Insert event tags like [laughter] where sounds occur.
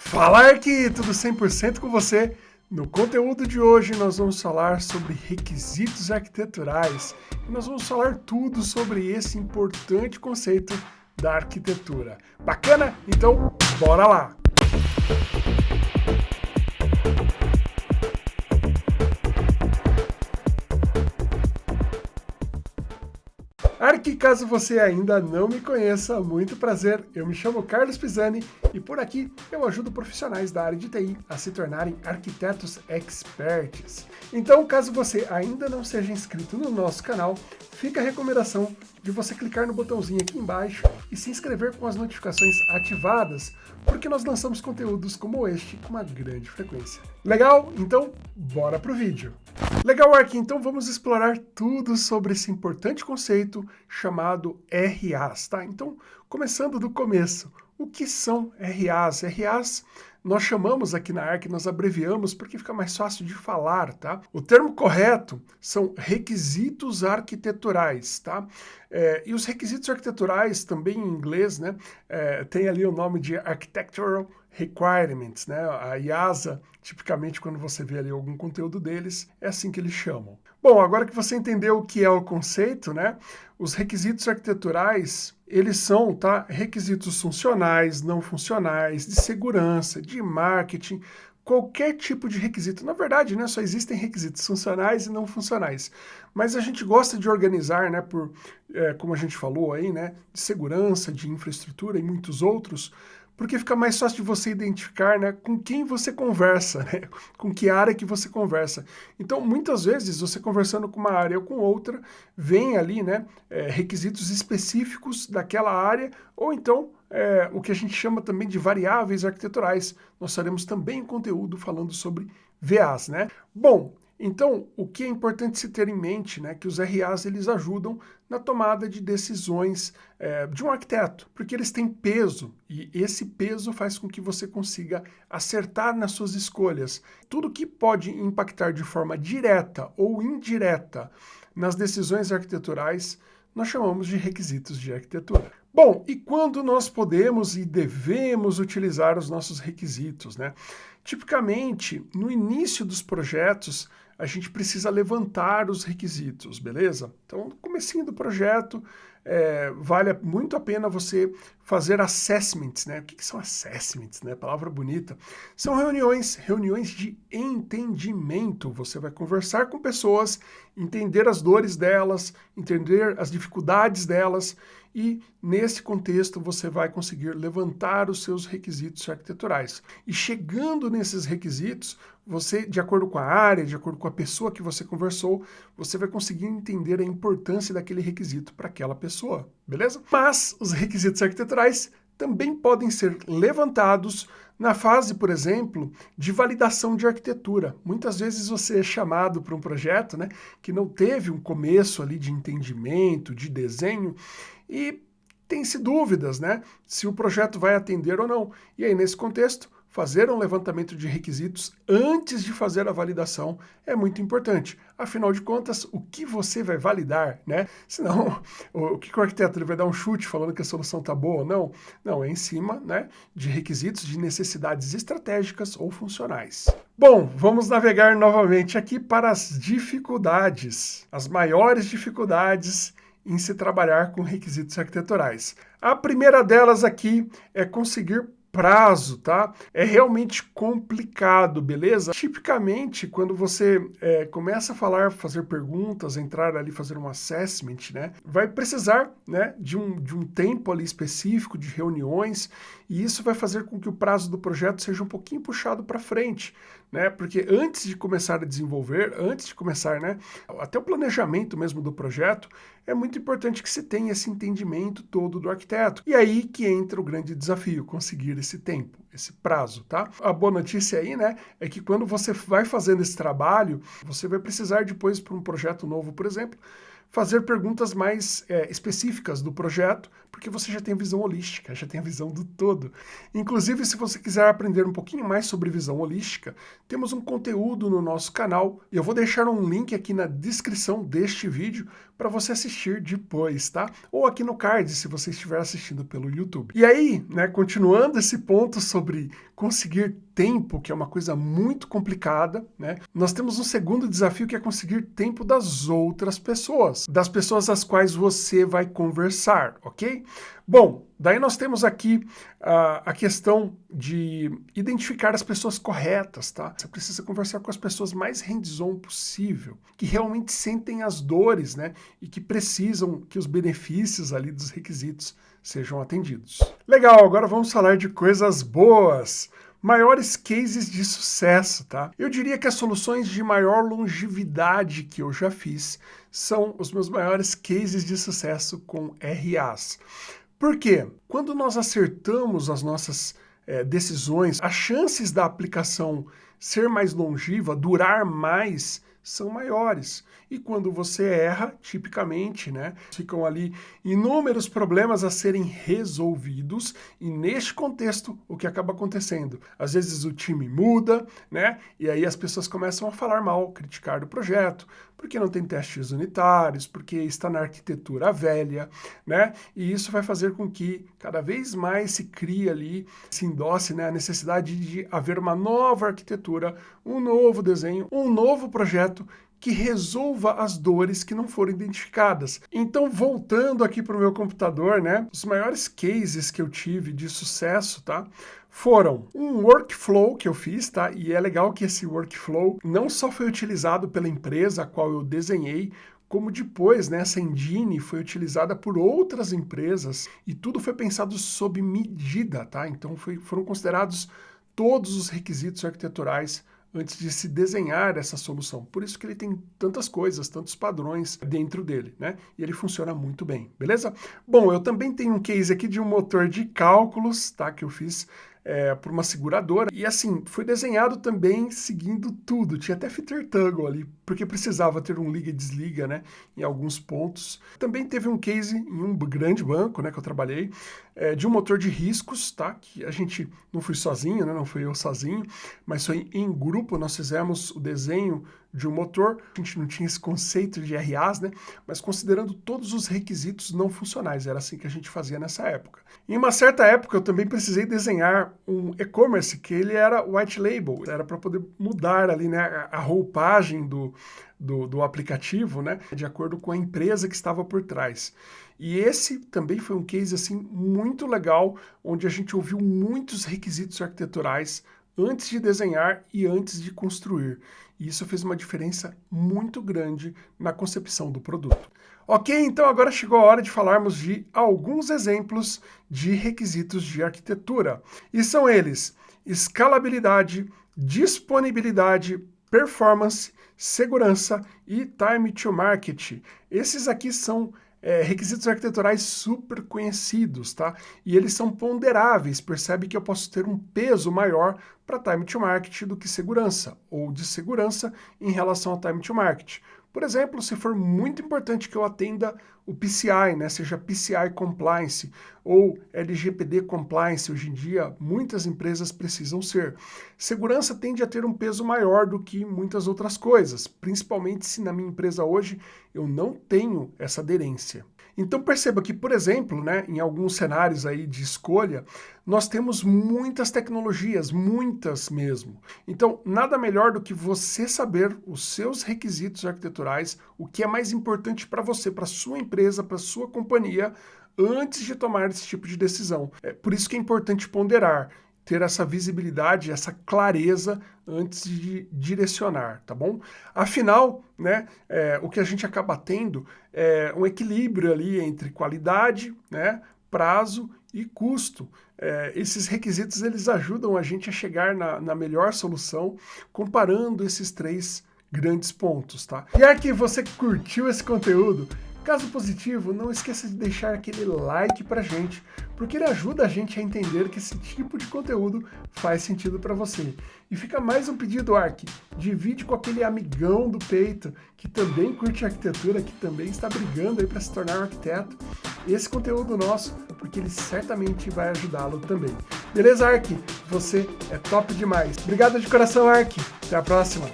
Falar que tudo 100% com você. No conteúdo de hoje nós vamos falar sobre requisitos arquiteturais e nós vamos falar tudo sobre esse importante conceito da arquitetura. Bacana? Então, bora lá! Arque, caso você ainda não me conheça, muito prazer, eu me chamo Carlos Pisani e por aqui eu ajudo profissionais da área de TI a se tornarem arquitetos experts. Então, caso você ainda não seja inscrito no nosso canal, fica a recomendação de você clicar no botãozinho aqui embaixo e se inscrever com as notificações ativadas, porque nós lançamos conteúdos como este com uma grande frequência. Legal? Então, bora pro vídeo! Legal, Ark, então vamos explorar tudo sobre esse importante conceito chamado RAs, tá? Então, começando do começo, o que são RAs? RAs nós chamamos aqui na ARC, nós abreviamos porque fica mais fácil de falar, tá? O termo correto são requisitos arquiteturais, tá? É, e os requisitos arquiteturais, também em inglês, né, é, tem ali o nome de Architectural Requirements, né? A IASA, tipicamente, quando você vê ali algum conteúdo deles, é assim que eles chamam. Bom, agora que você entendeu o que é o conceito, né? Os requisitos arquiteturais, eles são tá, requisitos funcionais, não funcionais, de segurança, de marketing, qualquer tipo de requisito. Na verdade, né, só existem requisitos funcionais e não funcionais. Mas a gente gosta de organizar, né, por, é, como a gente falou aí, né, de segurança, de infraestrutura e muitos outros, porque fica mais fácil de você identificar né, com quem você conversa, [laughs] né, com que área que você conversa. Então, muitas vezes, você conversando com uma área ou com outra, vem ali né, é, requisitos específicos daquela área, ou então é, o que a gente chama também de variáveis arquiteturais. Nós faremos também conteúdo falando sobre VAs. Né? Bom, então, o que é importante se ter em mente, né, que os RAs eles ajudam na tomada de decisões é, de um arquiteto, porque eles têm peso e esse peso faz com que você consiga acertar nas suas escolhas. Tudo que pode impactar de forma direta ou indireta nas decisões arquiteturais, nós chamamos de requisitos de arquitetura. Bom, e quando nós podemos e devemos utilizar os nossos requisitos, né? Tipicamente, no início dos projetos, a gente precisa levantar os requisitos, beleza? Então, no comecinho do projeto, é, vale muito a pena você fazer assessments, né? O que, que são assessments, né? Palavra bonita. São reuniões, reuniões de entendimento. Você vai conversar com pessoas, entender as dores delas, entender as dificuldades delas e, nesse contexto, você vai conseguir levantar os seus requisitos arquiteturais. E chegando nesses requisitos, você, de acordo com a área, de acordo com a pessoa que você conversou, você vai conseguir entender a importância daquele requisito para aquela pessoa, beleza? Mas os requisitos arquiteturais também podem ser levantados na fase, por exemplo, de validação de arquitetura. Muitas vezes você é chamado para um projeto né, que não teve um começo ali de entendimento, de desenho, e tem-se dúvidas né, se o projeto vai atender ou não. E aí, nesse contexto, fazer um levantamento de requisitos antes de fazer a validação é muito importante. Afinal de contas, o que você vai validar, né? [laughs] Senão, o que o arquiteto ele vai dar um chute falando que a solução está boa ou não? Não, é em cima né, de requisitos de necessidades estratégicas ou funcionais. Bom, vamos navegar novamente aqui para as dificuldades, as maiores dificuldades em se trabalhar com requisitos arquiteturais. A primeira delas aqui é conseguir prazo, tá? É realmente complicado, beleza? Tipicamente, quando você é, começa a falar, fazer perguntas, entrar ali, fazer um assessment, né? Vai precisar, né, de um, de um tempo ali específico, de reuniões, e isso vai fazer com que o prazo do projeto seja um pouquinho puxado para frente, né? Porque antes de começar a desenvolver, antes de começar, né, até o planejamento mesmo do projeto, é muito importante que se tenha esse entendimento todo do arquiteto. E aí que entra o grande desafio, conseguir esse tempo, esse prazo, tá? A boa notícia aí, né, é que quando você vai fazendo esse trabalho, você vai precisar depois para um projeto novo, por exemplo, fazer perguntas mais é, específicas do projeto, porque você já tem visão holística, já tem a visão do todo. Inclusive, se você quiser aprender um pouquinho mais sobre visão holística, temos um conteúdo no nosso canal, e eu vou deixar um link aqui na descrição deste vídeo para você assistir depois, tá? Ou aqui no card, se você estiver assistindo pelo YouTube. E aí, né, continuando esse ponto sobre conseguir tempo, que é uma coisa muito complicada, né? Nós temos um segundo desafio que é conseguir tempo das outras pessoas, das pessoas às quais você vai conversar, ok? Bom, daí nós temos aqui uh, a questão de identificar as pessoas corretas, tá? Você precisa conversar com as pessoas mais hands-on possível, que realmente sentem as dores, né? E que precisam que os benefícios ali dos requisitos sejam atendidos. Legal, agora vamos falar de coisas boas maiores cases de sucesso, tá? Eu diria que as soluções de maior longevidade que eu já fiz são os meus maiores cases de sucesso com RAs. Por quê? Quando nós acertamos as nossas é, decisões, as chances da aplicação ser mais longeva, durar mais, são maiores. E quando você erra, tipicamente, né, ficam ali inúmeros problemas a serem resolvidos, e neste contexto, o que acaba acontecendo? Às vezes o time muda, né, e aí as pessoas começam a falar mal, criticar do projeto, porque não tem testes unitários, porque está na arquitetura velha, né, e isso vai fazer com que cada vez mais se crie ali, se endosse, né, a necessidade de haver uma nova arquitetura, um novo desenho, um novo projeto que resolva as dores que não foram identificadas. Então, voltando aqui para o meu computador, né, os maiores cases que eu tive de sucesso, tá, foram um workflow que eu fiz, tá, e é legal que esse workflow não só foi utilizado pela empresa a qual eu desenhei, como depois, né, essa engine foi utilizada por outras empresas e tudo foi pensado sob medida, tá? Então foi, foram considerados todos os requisitos arquiteturais antes de se desenhar essa solução. Por isso que ele tem tantas coisas, tantos padrões dentro dele, né? E ele funciona muito bem, beleza? Bom, eu também tenho um case aqui de um motor de cálculos, tá? Que eu fiz é, por uma seguradora. E assim, foi desenhado também seguindo tudo. Tinha até fitter toggle ali, porque precisava ter um liga e desliga, né? Em alguns pontos. Também teve um case em um grande banco, né? Que eu trabalhei, é, de um motor de riscos, tá? Que a gente não fui sozinho, né? Não fui eu sozinho, mas foi em grupo. Nós fizemos o desenho de um motor. A gente não tinha esse conceito de RAs, né? Mas considerando todos os requisitos não funcionais. Era assim que a gente fazia nessa época. Em uma certa época, eu também precisei desenhar um e-commerce que ele era white label. Era para poder mudar ali, né? A roupagem do, do, do aplicativo, né? De acordo com a empresa que estava por trás. E esse também foi um case assim muito legal, onde a gente ouviu muitos requisitos arquiteturais antes de desenhar e antes de construir. E isso fez uma diferença muito grande na concepção do produto. Ok, então agora chegou a hora de falarmos de alguns exemplos de requisitos de arquitetura. E são eles escalabilidade, disponibilidade, performance, segurança e time to market. Esses aqui são é, requisitos arquiteturais super conhecidos, tá? E eles são ponderáveis, percebe que eu posso ter um peso maior para time to market do que segurança, ou de segurança em relação ao time to market. Por exemplo, se for muito importante que eu atenda o PCI, né, seja PCI Compliance ou LGPD Compliance, hoje em dia muitas empresas precisam ser. Segurança tende a ter um peso maior do que muitas outras coisas, principalmente se na minha empresa hoje eu não tenho essa aderência. Então perceba que, por exemplo, né, em alguns cenários aí de escolha, nós temos muitas tecnologias, muitas mesmo. Então, nada melhor do que você saber os seus requisitos arquiteturais, o que é mais importante para você, para sua empresa, para sua companhia, antes de tomar esse tipo de decisão. É por isso que é importante ponderar ter essa visibilidade, essa clareza antes de direcionar, tá bom? Afinal, né, é, o que a gente acaba tendo é um equilíbrio ali entre qualidade, né, prazo e custo. É, esses requisitos eles ajudam a gente a chegar na, na melhor solução comparando esses três grandes pontos, tá? E é que você curtiu esse conteúdo, Caso positivo, não esqueça de deixar aquele like pra gente, porque ele ajuda a gente a entender que esse tipo de conteúdo faz sentido para você. E fica mais um pedido, Ark, divide com aquele amigão do peito que também curte arquitetura, que também está brigando aí para se tornar um arquiteto, esse conteúdo nosso, porque ele certamente vai ajudá-lo também. Beleza, Ark? Você é top demais. Obrigado de coração, Ark. Até a próxima.